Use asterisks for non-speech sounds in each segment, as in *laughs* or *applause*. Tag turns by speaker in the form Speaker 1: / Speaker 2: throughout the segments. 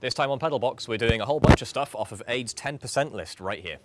Speaker 1: This time on Pedalbox, we're doing a whole bunch of stuff off of Aid's 10% list right here.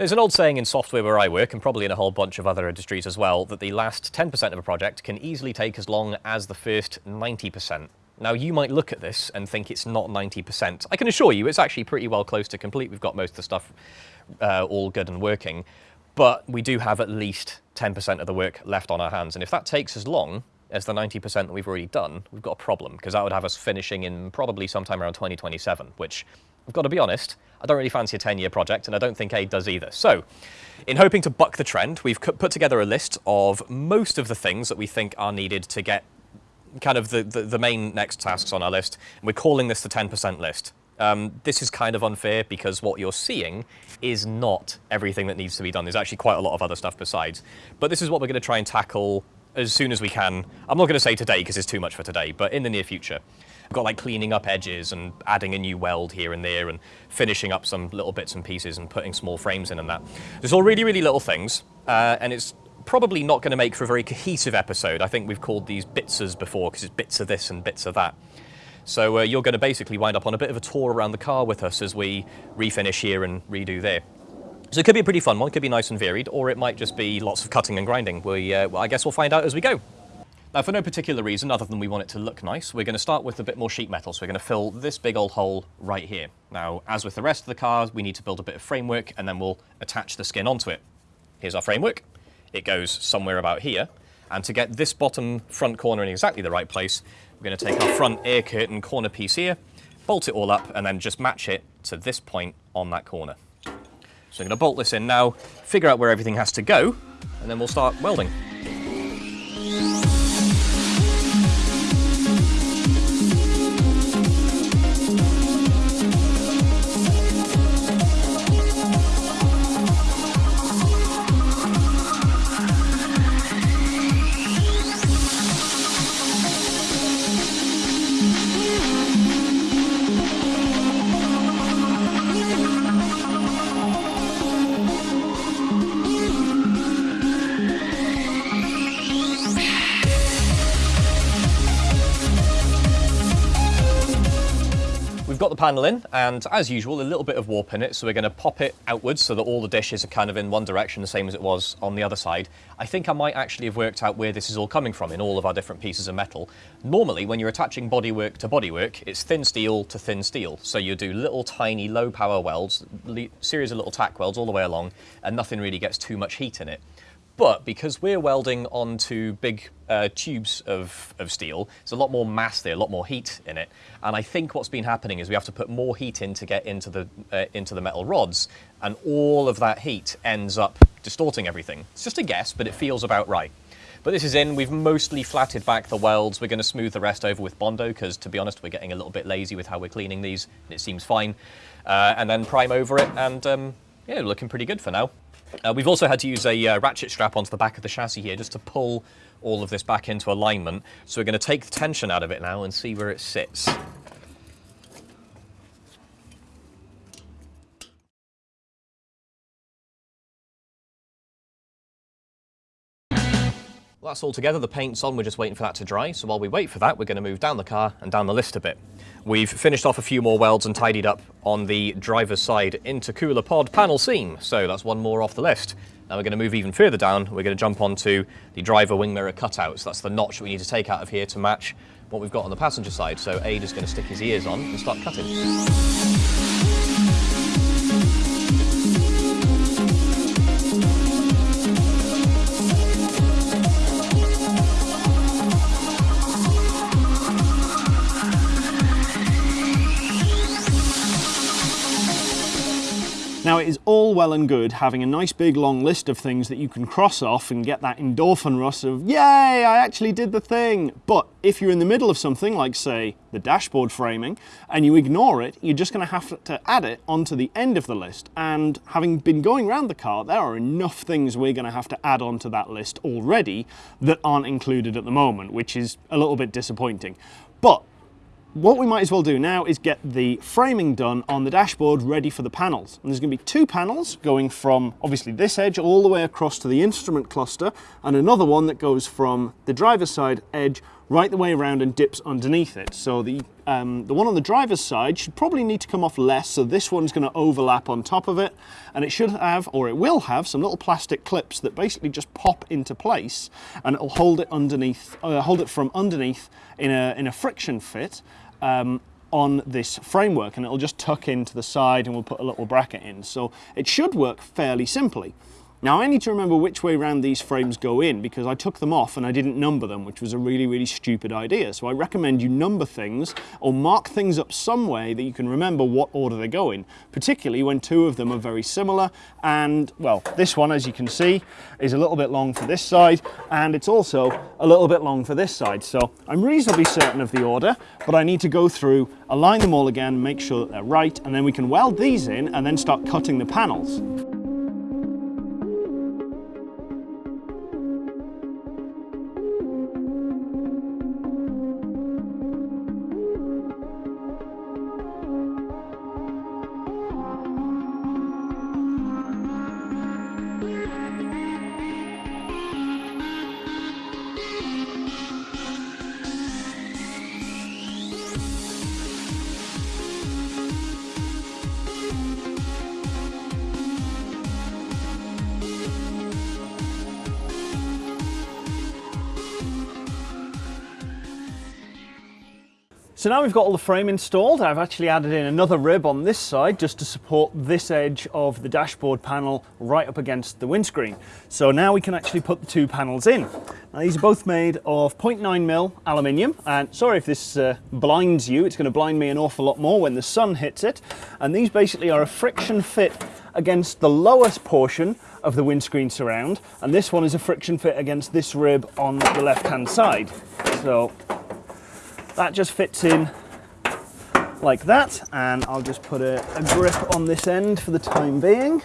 Speaker 1: There's an old saying in software where I work, and probably in a whole bunch of other industries as well, that the last 10% of a project can easily take as long as the first 90%. Now, you might look at this and think it's not 90%. I can assure you it's actually pretty well close to complete. We've got most of the stuff uh, all good and working, but we do have at least 10% of the work left on our hands. And if that takes as long as the 90% that we've already done, we've got a problem, because that would have us finishing in probably sometime around 2027, which I've got to be honest, I don't really fancy a 10-year project, and I don't think Aid does either. So, in hoping to buck the trend, we've put together a list of most of the things that we think are needed to get kind of the, the, the main next tasks on our list. And we're calling this the 10% list. Um, this is kind of unfair because what you're seeing is not everything that needs to be done. There's actually quite a lot of other stuff besides. But this is what we're going to try and tackle as soon as we can. I'm not going to say today because it's too much for today, but in the near future. We've got like cleaning up edges and adding a new weld here and there and finishing up some little bits and pieces and putting small frames in and that. There's all really, really little things, uh, and it's probably not going to make for a very cohesive episode. I think we've called these bitsers before because it's bits of this and bits of that. So uh, you're going to basically wind up on a bit of a tour around the car with us as we refinish here and redo there. So it could be a pretty fun one, it could be nice and varied, or it might just be lots of cutting and grinding. We, uh, I guess we'll find out as we go. Now for no particular reason other than we want it to look nice, we're going to start with a bit more sheet metal. So we're going to fill this big old hole right here. Now, as with the rest of the car, we need to build a bit of framework and then we'll attach the skin onto it. Here's our framework. It goes somewhere about here. And to get this bottom front corner in exactly the right place, we're going to take our front air curtain corner piece here, bolt it all up, and then just match it to this point on that corner. So I'm going to bolt this in now, figure out where everything has to go, and then we'll start welding. Panel in, and as usual, a little bit of warp in it, so we're going to pop it outwards so that all the dishes are kind of in one direction, the same as it was on the other side. I think I might actually have worked out where this is all coming from in all of our different pieces of metal. Normally, when you're attaching bodywork to bodywork, it's thin steel to thin steel, so you do little tiny low-power welds, series of little tack welds all the way along, and nothing really gets too much heat in it. But because we're welding onto big uh, tubes of, of steel, there's a lot more mass there, a lot more heat in it. And I think what's been happening is we have to put more heat in to get into the, uh, into the metal rods, and all of that heat ends up distorting everything. It's just a guess, but it feels about right. But this is in, we've mostly flatted back the welds. We're going to smooth the rest over with Bondo, because to be honest, we're getting a little bit lazy with how we're cleaning these, and it seems fine. Uh, and then prime over it, and um, yeah, looking pretty good for now. Uh, we've also had to use a uh, ratchet strap onto the back of the chassis here just to pull all of this back into alignment. So we're going to take the tension out of it now and see where it sits. Well, that's all together. The paint's on. We're just waiting for that to dry. So while we wait for that, we're going to move down the car and down the list a bit. We've finished off a few more welds and tidied up on the driver's side intercooler pod panel seam. So that's one more off the list. Now we're going to move even further down. We're going to jump onto the driver wing mirror cutouts. That's the notch we need to take out of here to match what we've got on the passenger side. So Aid is going to stick his ears on and start cutting.
Speaker 2: Now it is all well and good having a nice big long list of things that you can cross off and get that endorphin rush of, yay, I actually did the thing. But if you're in the middle of something, like say the dashboard framing, and you ignore it, you're just going to have to add it onto the end of the list. And having been going around the car, there are enough things we're going to have to add onto that list already that aren't included at the moment, which is a little bit disappointing. But what we might as well do now is get the framing done on the dashboard ready for the panels. And there's going to be two panels going from obviously this edge all the way across to the instrument cluster and another one that goes from the driver's side edge right the way around and dips underneath it. So the, um, the one on the driver's side should probably need to come off less, so this one's going to overlap on top of it, and it should have, or it will have, some little plastic clips that basically just pop into place, and it'll hold it underneath, uh, hold it from underneath in a, in a friction fit, um, on this framework and it'll just tuck into the side and we'll put a little bracket in. So it should work fairly simply. Now I need to remember which way round these frames go in because I took them off and I didn't number them, which was a really, really stupid idea. So I recommend you number things or mark things up some way that you can remember what order they go in, particularly when two of them are very similar. And well, this one, as you can see, is a little bit long for this side and it's also a little bit long for this side. So I'm reasonably certain of the order, but I need to go through, align them all again, make sure that they're right, and then we can weld these in and then start cutting the panels. So now we've got all the frame installed, I've actually added in another rib on this side just to support this edge of the dashboard panel right up against the windscreen. So now we can actually put the two panels in. Now these are both made of 0.9mm aluminium and sorry if this uh, blinds you, it's going to blind me an awful lot more when the sun hits it. And these basically are a friction fit against the lowest portion of the windscreen surround and this one is a friction fit against this rib on the left hand side. So that just fits in like that and I'll just put a, a grip on this end for the time being.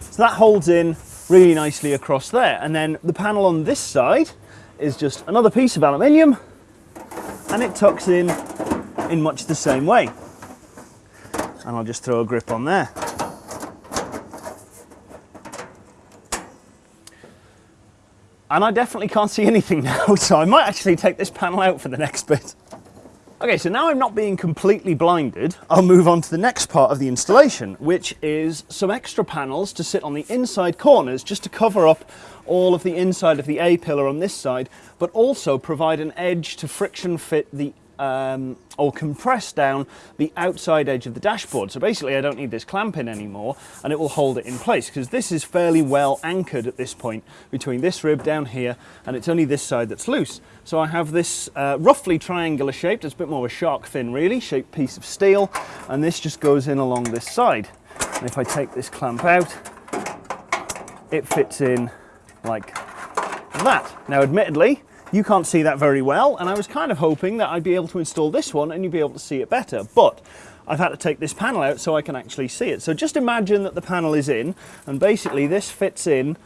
Speaker 2: So that holds in really nicely across there and then the panel on this side is just another piece of aluminium and it tucks in in much the same way and I'll just throw a grip on there. And I definitely can't see *laughs* anything now, so I might actually take this panel out for the next bit. Okay, so now I'm not being completely blinded, I'll move on to the next part of the installation, which is some extra panels to sit on the inside corners just to cover up all of the inside of the A-pillar on this side, but also provide an edge to friction fit the um, or compress down the outside edge of the dashboard. So basically I don't need this clamp in anymore and it will hold it in place because this is fairly well anchored at this point between this rib down here and it's only this side that's loose. So I have this uh, roughly triangular shaped, it's a bit more of a shark fin really, shaped piece of steel and this just goes in along this side. And if I take this clamp out, it fits in like that. Now admittedly, you can't see that very well, and I was kind of hoping that I'd be able to install this one and you'd be able to see it better, but I've had to take this panel out so I can actually see it. So just imagine that the panel is in, and basically this fits in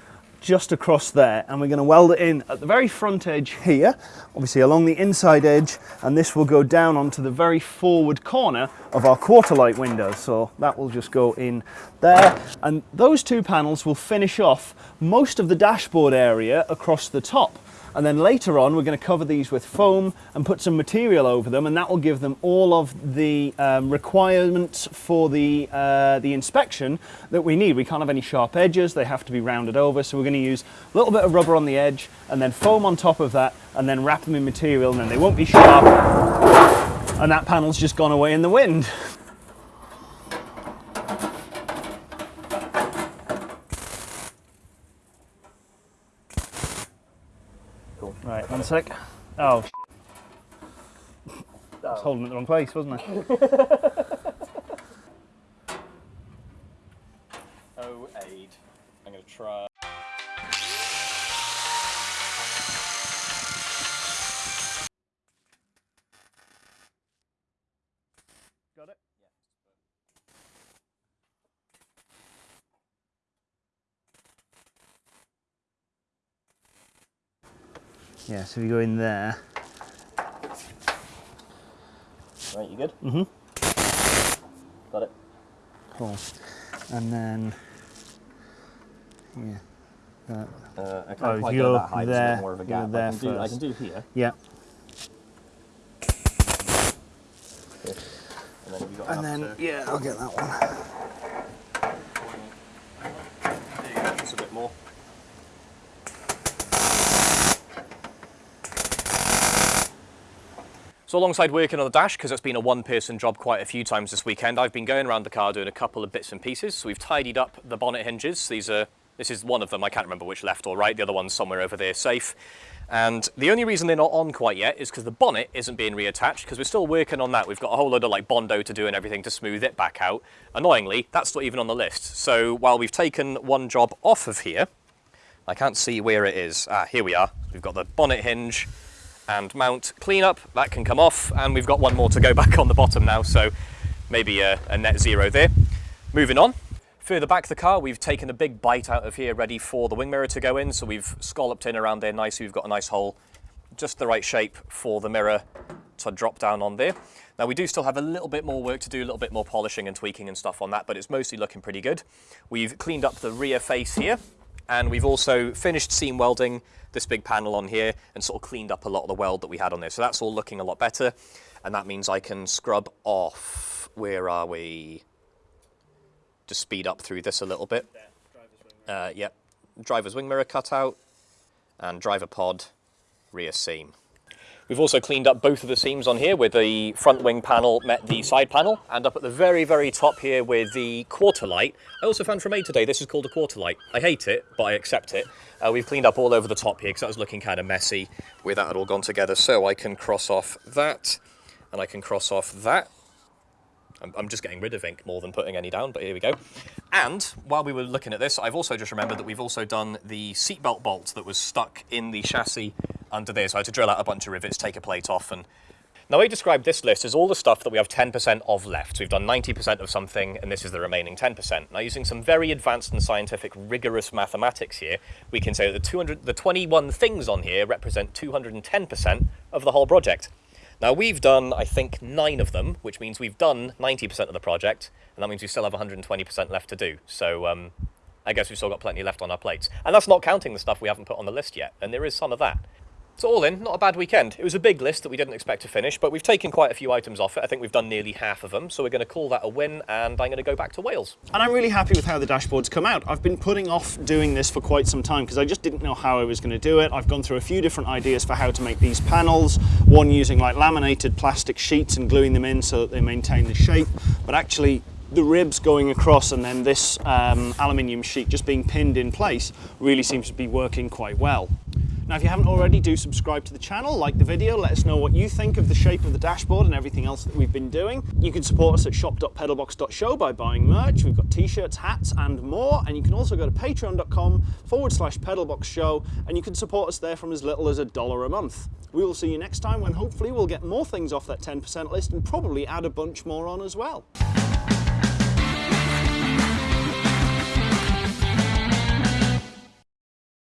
Speaker 2: just across there and we're going to weld it in at the very front edge here obviously along the inside edge and this will go down onto the very forward corner of our quarter light window so that will just go in there and those two panels will finish off most of the dashboard area across the top and then later on, we're going to cover these with foam and put some material over them, and that will give them all of the um, requirements for the, uh, the inspection that we need. We can't have any sharp edges, they have to be rounded over, so we're going to use a little bit of rubber on the edge and then foam on top of that, and then wrap them in material, and then they won't be sharp. And that panel's just gone away in the wind. *laughs* cool. Right, one sec. Oh, shit. I was oh. holding it the wrong place, wasn't I? *laughs* oh, eight. I'm going to try. Got it. Yeah, so we go in there.
Speaker 1: Right, you good? Mm-hmm. Got it.
Speaker 2: Cool. And then, yeah. That.
Speaker 1: Uh, I can't
Speaker 2: oh,
Speaker 1: quite go that high,
Speaker 2: there,
Speaker 1: more of a gap.
Speaker 2: There
Speaker 1: I, can do, I can do here.
Speaker 2: Yeah. Okay.
Speaker 1: And then,
Speaker 2: and then
Speaker 1: to...
Speaker 2: yeah, I'll get that one.
Speaker 1: There you go, just a bit more. So alongside working on the dash, because it's been a one-person job quite a few times this weekend, I've been going around the car doing a couple of bits and pieces. So we've tidied up the bonnet hinges. These are, this is one of them. I can't remember which left or right. The other one's somewhere over there safe. And the only reason they're not on quite yet is because the bonnet isn't being reattached because we're still working on that. We've got a whole load of like Bondo to do and everything to smooth it back out. Annoyingly, that's not even on the list. So while we've taken one job off of here, I can't see where it is. Ah, here we are. We've got the bonnet hinge and mount cleanup. That can come off, and we've got one more to go *laughs* back on the bottom now, so maybe a, a net zero there. Moving on. Further back the car, we've taken a big bite out of here, ready for the wing mirror to go in. So we've scalloped in around there nicely. We've got a nice hole, just the right shape for the mirror to drop down on there. Now we do still have a little bit more work to do, a little bit more polishing and tweaking and stuff on that, but it's mostly looking pretty good. We've cleaned up the rear face here, and we've also finished seam welding this big panel on here and sort of cleaned up a lot of the weld that we had on there. So that's all looking a lot better. And that means I can scrub off, where are we? Just speed up through this a little bit. Uh, yep, driver's wing mirror cutout and driver pod rear seam. We've also cleaned up both of the seams on here where the front wing panel met the side panel and up at the very, very top here with the quarter light. I also found from Aid today, this is called a quarter light. I hate it, but I accept it. Uh, we've cleaned up all over the top here because that was looking kind of messy where that had all gone together. So I can cross off that and I can cross off that. I'm, I'm just getting rid of ink more than putting any down, but here we go. And while we were looking at this, I've also just remembered that we've also done the seatbelt bolt that was stuck in the chassis under there. So I had to drill out a bunch of rivets, take a plate off, and now I described this list as all the stuff that we have 10% of left. So we've done 90% of something, and this is the remaining 10%. Now using some very advanced and scientific, rigorous mathematics here, we can say that the 200, the 21 things on here represent 210% of the whole project. Now we've done, I think, nine of them, which means we've done 90% of the project, and that means we still have 120% left to do. So um, I guess we've still got plenty left on our plates. And that's not counting the stuff we haven't put on the list yet, and there is some of that. So all in, not a bad weekend. It was a big list that we didn't expect to finish, but we've taken quite a few items off it. I think we've done nearly half of them, so we're going to call that a win, and I'm going to go back to Wales.
Speaker 2: And I'm really happy with how the dashboard's come out. I've been putting off doing this for quite some time because I just didn't know how I was going to do it. I've gone through a few different ideas for how to make these panels, one using like laminated plastic sheets and gluing them in so that they maintain the shape, but actually the ribs going across and then this um, aluminium sheet just being pinned in place really seems to be working quite well. Now, if you haven't already, do subscribe to the channel, like the video, let us know what you think of the shape of the dashboard and everything else that we've been doing. You can support us at shop.pedalbox.show by buying merch. We've got t-shirts, hats, and more. And you can also go to patreon.com forward slash pedalboxshow and you can support us there from as little as a dollar a month. We will see you next time when hopefully we'll get more things off that 10% list and probably add a bunch more on as well.